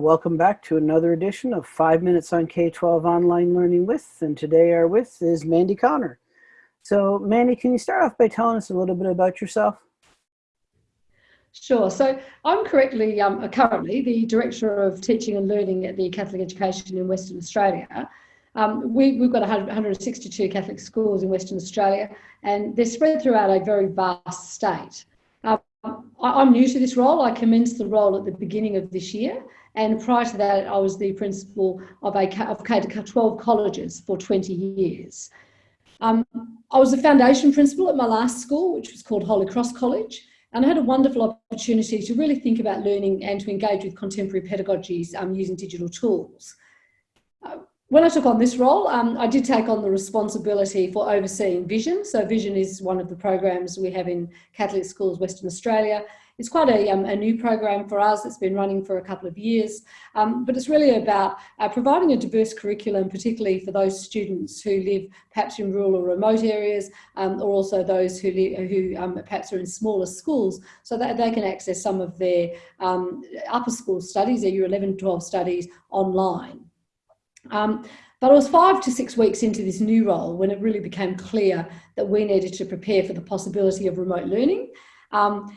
Welcome back to another edition of 5 Minutes on K-12 Online Learning With, and today our with is Mandy Connor. So Mandy, can you start off by telling us a little bit about yourself? Sure. So I'm correctly um, currently the Director of Teaching and Learning at the Catholic Education in Western Australia. Um, we, have got 162 Catholic schools in Western Australia and they're spread throughout a very vast state. Um, I, am new to this role. I commenced the role at the beginning of this year and prior to that I was the principal of, a, of K-12 colleges for 20 years. Um, I was the foundation principal at my last school, which was called Holy Cross College, and I had a wonderful opportunity to really think about learning and to engage with contemporary pedagogies um, using digital tools. Uh, when I took on this role, um, I did take on the responsibility for overseeing Vision. So Vision is one of the programs we have in Catholic schools, Western Australia. It's quite a, um, a new program for us. It's been running for a couple of years, um, but it's really about uh, providing a diverse curriculum, particularly for those students who live perhaps in rural or remote areas, um, or also those who, who um, perhaps are in smaller schools, so that they can access some of their um, upper school studies, their year 11, 12 studies online. Um, but I was five to six weeks into this new role when it really became clear that we needed to prepare for the possibility of remote learning. Um,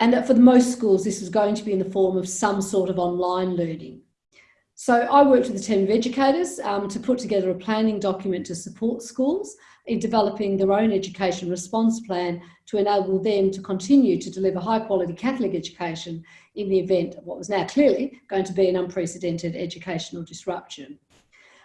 and that for most schools, this was going to be in the form of some sort of online learning. So I worked with a team of educators um, to put together a planning document to support schools in developing their own education response plan to enable them to continue to deliver high quality Catholic education in the event of what was now clearly going to be an unprecedented educational disruption.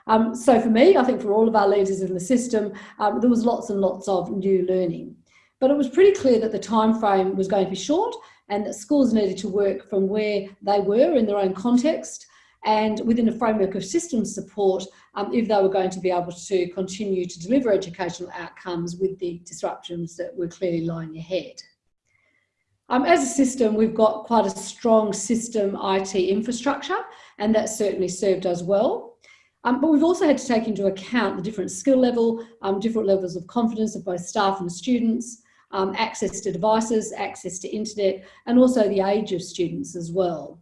Um, so for me, I think for all of our leaders in the system, um, there was lots and lots of new learning. But it was pretty clear that the time frame was going to be short and that schools needed to work from where they were in their own context and within a framework of systems support um, if they were going to be able to continue to deliver educational outcomes with the disruptions that were clearly lying ahead. Um, as a system, we've got quite a strong system IT infrastructure, and that certainly served us well. Um, but we've also had to take into account the different skill level, um, different levels of confidence of both staff and students, um, access to devices, access to internet, and also the age of students as well.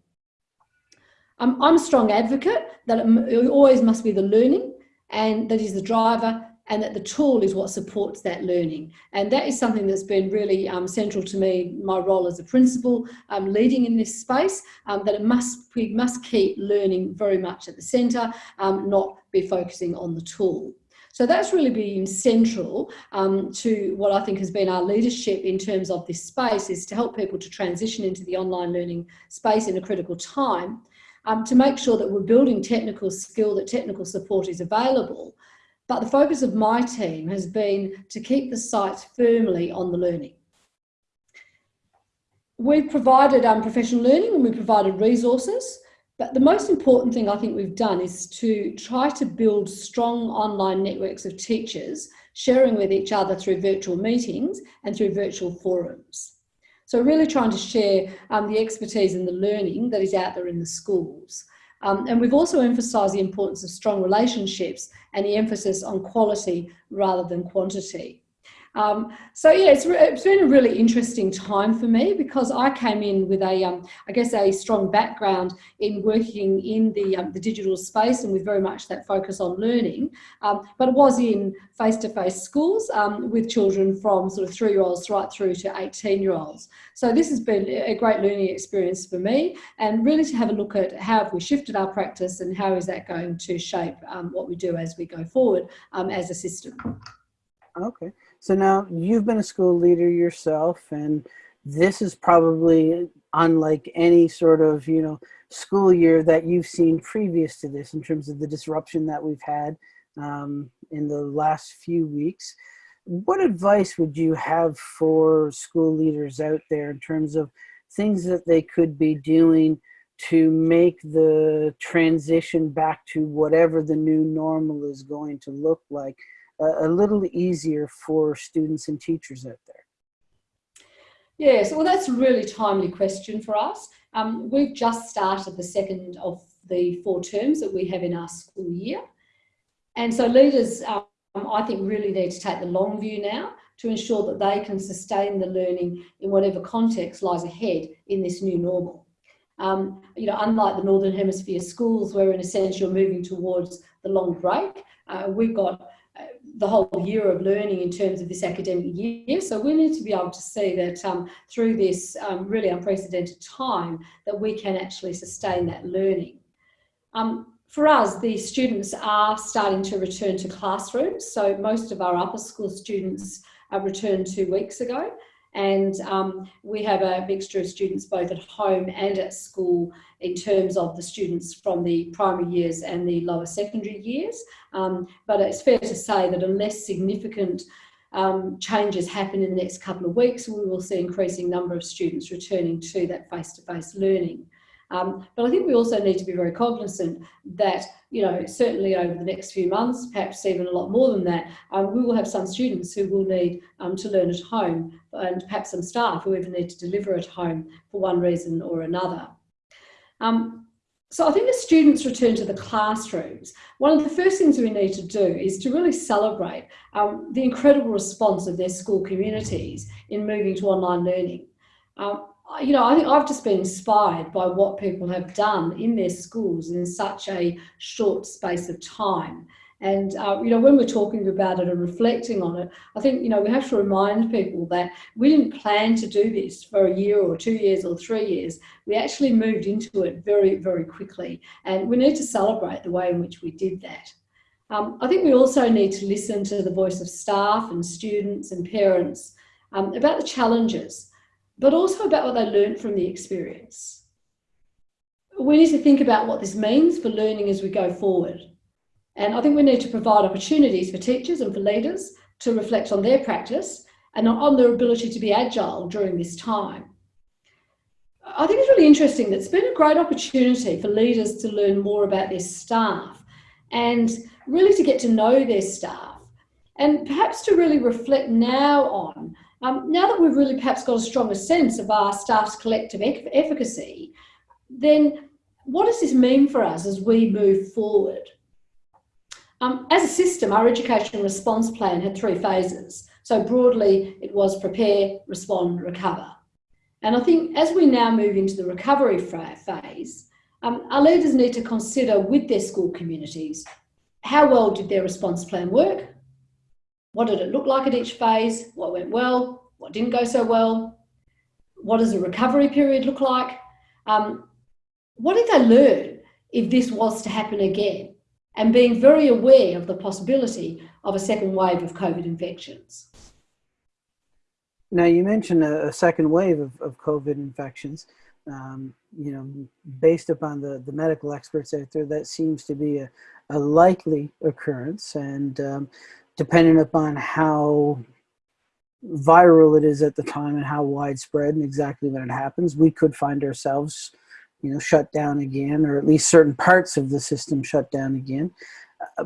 Um, I'm a strong advocate that it always must be the learning and that is the driver and that the tool is what supports that learning. And that is something that's been really um, central to me, my role as a principal, um, leading in this space, um, that it must, we must keep learning very much at the centre, um, not be focusing on the tool. So that's really been central um, to what I think has been our leadership in terms of this space is to help people to transition into the online learning space in a critical time um, to make sure that we're building technical skill, that technical support is available. But the focus of my team has been to keep the sights firmly on the learning. We've provided um, professional learning and we've provided resources but the most important thing I think we've done is to try to build strong online networks of teachers sharing with each other through virtual meetings and through virtual forums. So really trying to share um, the expertise and the learning that is out there in the schools. Um, and we've also emphasised the importance of strong relationships and the emphasis on quality rather than quantity. Um, so yeah, it's, it's been a really interesting time for me because I came in with a, um, I guess, a strong background in working in the, um, the digital space and with very much that focus on learning, um, but it was in face-to-face -face schools um, with children from sort of three-year-olds right through to 18-year-olds. So this has been a great learning experience for me and really to have a look at how have we shifted our practice and how is that going to shape um, what we do as we go forward as a system. Okay. So now you've been a school leader yourself and this is probably unlike any sort of, you know, school year that you've seen previous to this in terms of the disruption that we've had um, in the last few weeks. What advice would you have for school leaders out there in terms of things that they could be doing to make the transition back to whatever the new normal is going to look like a, little easier for students and teachers out there? Yes, well, that's a really timely question for us. Um, we've just started the second of the four terms that we have in our school year. And so leaders, um, I think, really need to take the long view now to ensure that they can sustain the learning in whatever context lies ahead in this new normal. Um, you know, unlike the Northern Hemisphere schools, where in a sense you're moving towards the long break, uh, we've got the whole year of learning in terms of this academic year. So we need to be able to see that um, through this um, really unprecedented time that we can actually sustain that learning. Um, for us, the students are starting to return to classrooms. So most of our upper school students uh, returned two weeks ago. And um, we have a mixture of students both at home and at school in terms of the students from the primary years and the lower secondary years. Um, but it's fair to say that unless significant um, changes happen in the next couple of weeks, we will see an increasing number of students returning to that face-to-face -face learning. Um, but I think we also need to be very cognizant that, you know, certainly over the next few months, perhaps even a lot more than that, um, we will have some students who will need um, to learn at home and perhaps some staff who even need to deliver at home for one reason or another. Um, so I think as students return to the classrooms, one of the first things we need to do is to really celebrate um, the incredible response of their school communities in moving to online learning. Um, you know, I think I've just been inspired by what people have done in their schools in such a short space of time. And, uh, you know, when we're talking about it and reflecting on it, I think, you know, we have to remind people that we didn't plan to do this for a year or two years or three years. We actually moved into it very, very quickly. And we need to celebrate the way in which we did that. Um, I think we also need to listen to the voice of staff and students and parents um, about the challenges but also about what they learned from the experience. We need to think about what this means for learning as we go forward. And I think we need to provide opportunities for teachers and for leaders to reflect on their practice and on their ability to be agile during this time. I think it's really interesting that it's been a great opportunity for leaders to learn more about their staff and really to get to know their staff and perhaps to really reflect now on um, now that we've really perhaps got a stronger sense of our staff's collective efficacy, then what does this mean for us as we move forward? Um, as a system, our education response plan had three phases. So broadly, it was prepare, respond, recover. And I think as we now move into the recovery phase, um, our leaders need to consider with their school communities, how well did their response plan work? What did it look like at each phase? What went well? What didn't go so well? What does a recovery period look like? Um, what did they learn if this was to happen again? And being very aware of the possibility of a second wave of COVID infections. Now you mentioned a, a second wave of, of COVID infections. Um, you know, based upon the, the medical experts out there, that seems to be a, a likely occurrence. And um, depending upon how viral it is at the time and how widespread and exactly when it happens, we could find ourselves, you know, shut down again, or at least certain parts of the system shut down again. Uh,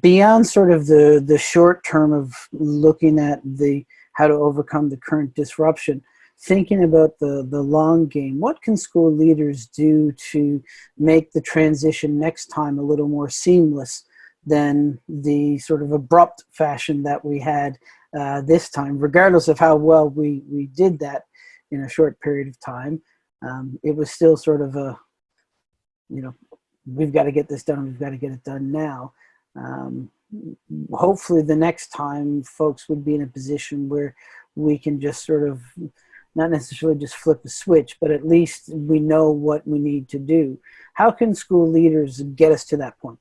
beyond sort of the the short term of looking at the how to overcome the current disruption, thinking about the the long game, what can school leaders do to make the transition next time a little more seamless? than the sort of abrupt fashion that we had uh, this time, regardless of how well we, we did that in a short period of time. Um, it was still sort of a, you know, we've got to get this done, we've got to get it done now. Um, hopefully the next time folks would be in a position where we can just sort of not necessarily just flip a switch, but at least we know what we need to do. How can school leaders get us to that point?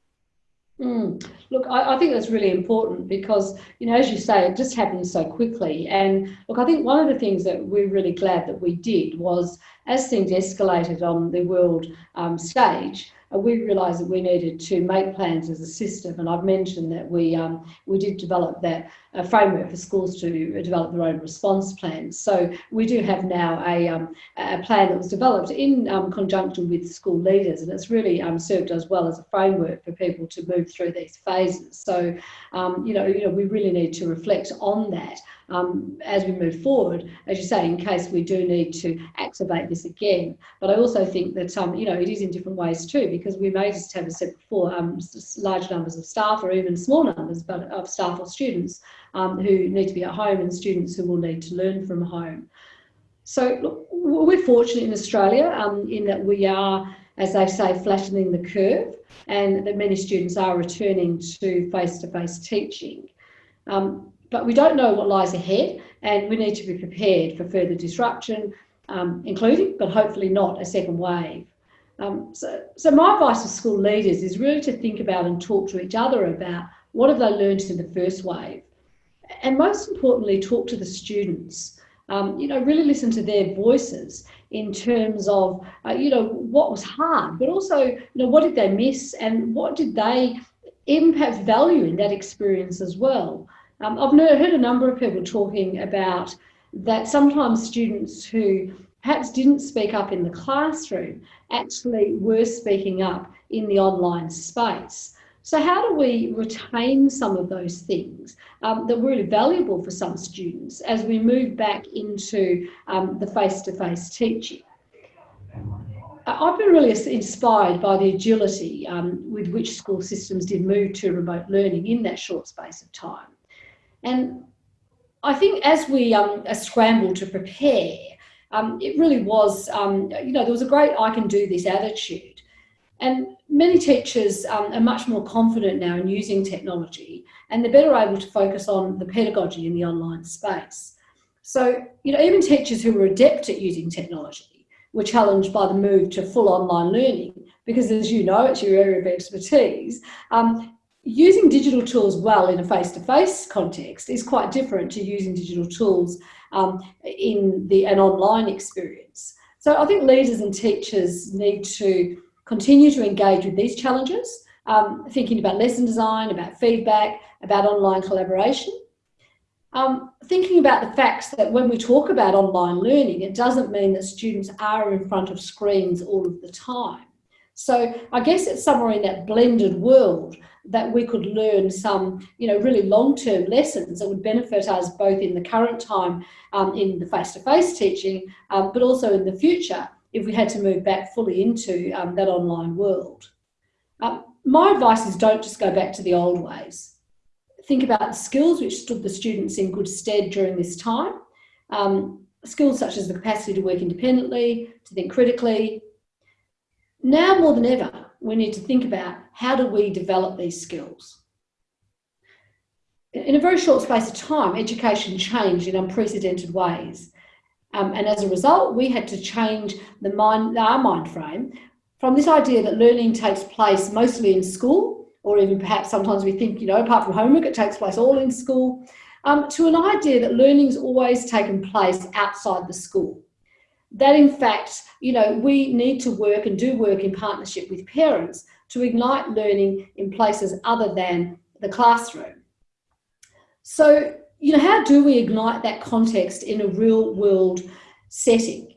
Mm. Look, I, I, think that's really important because, you know, as you say, it just happened so quickly. And look, I think one of the things that we're really glad that we did was as things escalated on the world um, stage, we realised that we needed to make plans as a system. And I've mentioned that we um, we did develop that uh, framework for schools to develop their own response plans. So we do have now a, um, a plan that was developed in um, conjunction with school leaders, and it's really um, served as well as a framework for people to move through these phases. So um, you know, you know, we really need to reflect on that um, as we move forward, as you say, in case we do need to activate this again. But I also think that, you know, it is in different ways too, because we may just have, as I said before, um, large numbers of staff or even small numbers but of staff or students um, who need to be at home and students who will need to learn from home. So look, we're fortunate in Australia um, in that we are, as they say, flattening the curve and that many students are returning to face-to-face -face teaching. Um, but we don't know what lies ahead and we need to be prepared for further disruption, um, including, but hopefully not, a second wave. Um, so, so my advice to school leaders is really to think about and talk to each other about what have they learned in the first wave? And most importantly, talk to the students. Um, you know, really listen to their voices in terms of, uh, you know, what was hard, but also, you know, what did they miss and what did they impact value in that experience as well? Um, I've heard a number of people talking about that sometimes students who perhaps didn't speak up in the classroom actually were speaking up in the online space. So how do we retain some of those things um, that were really valuable for some students as we move back into um, the face-to-face -face teaching? I've been really inspired by the agility um, with which school systems did move to remote learning in that short space of time. And I think as we um, scrambled to prepare, um, it really was, um, you know, there was a great I can do this attitude. And many teachers um, are much more confident now in using technology and they're better able to focus on the pedagogy in the online space. So, you know, even teachers who were adept at using technology were challenged by the move to full online learning because as you know, it's your area of expertise. Um, using digital tools well in a face-to-face -face context is quite different to using digital tools um, in the an online experience. So I think leaders and teachers need to continue to engage with these challenges, um, thinking about lesson design, about feedback, about online collaboration. Um, thinking about the facts that when we talk about online learning, it doesn't mean that students are in front of screens all of the time. So I guess it's somewhere in that blended world that we could learn some, you know, really long-term lessons that would benefit us both in the current time um, in the face-to-face -face teaching, um, but also in the future if we had to move back fully into um, that online world. Um, my advice is don't just go back to the old ways. Think about the skills which stood the students in good stead during this time. Um, skills such as the capacity to work independently, to think critically. Now more than ever, we need to think about how do we develop these skills? In a very short space of time, education changed in unprecedented ways. Um, and as a result, we had to change the mind, our mind frame from this idea that learning takes place mostly in school, or even perhaps sometimes we think, you know, apart from homework, it takes place all in school, um, to an idea that learning's always taken place outside the school that in fact, you know, we need to work and do work in partnership with parents to ignite learning in places other than the classroom. So, you know, how do we ignite that context in a real world setting?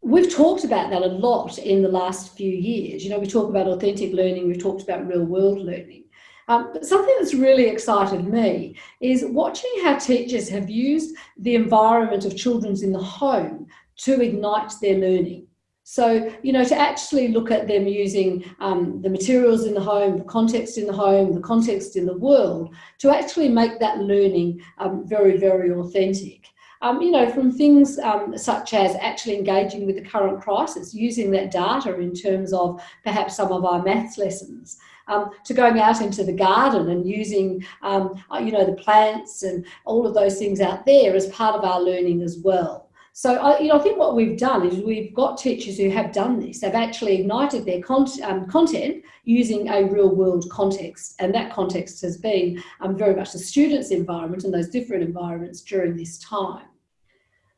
We've talked about that a lot in the last few years. You know, we talk about authentic learning, we've talked about real world learning. Um, but something that's really excited me is watching how teachers have used the environment of children's in the home to ignite their learning. So, you know, to actually look at them using um, the materials in the home, the context in the home, the context in the world, to actually make that learning um, very, very authentic. Um, you know, from things um, such as actually engaging with the current crisis, using that data in terms of perhaps some of our maths lessons, um, to going out into the garden and using, um, uh, you know, the plants and all of those things out there as part of our learning as well. So I, you know, I think what we've done is we've got teachers who have done this. They've actually ignited their con um, content using a real world context. And that context has been um, very much the students' environment and those different environments during this time.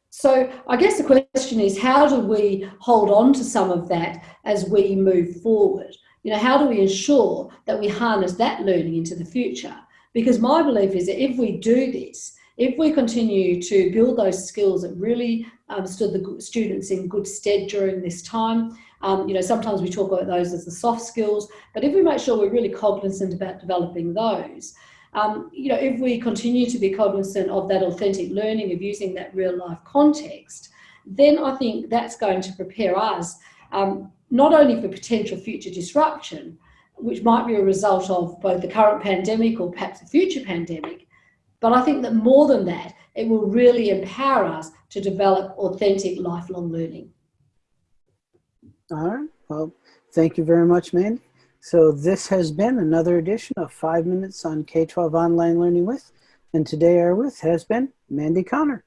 So I guess the question is, how do we hold on to some of that as we move forward? You know, how do we ensure that we harness that learning into the future? Because my belief is that if we do this, if we continue to build those skills that really um, stood the students in good stead during this time, um, you know, sometimes we talk about those as the soft skills, but if we make sure we're really cognizant about developing those, um, you know, if we continue to be cognizant of that authentic learning, of using that real life context, then I think that's going to prepare us um, not only for potential future disruption, which might be a result of both the current pandemic or perhaps a future pandemic, but I think that more than that, it will really empower us to develop authentic lifelong learning. All right. Well, thank you very much, Mandy. So this has been another edition of Five Minutes on K-12 Online Learning With. And today our with has been Mandy Connor.